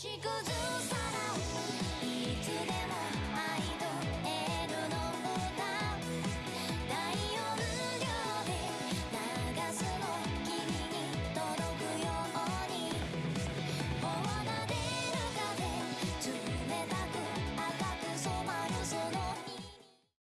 she goes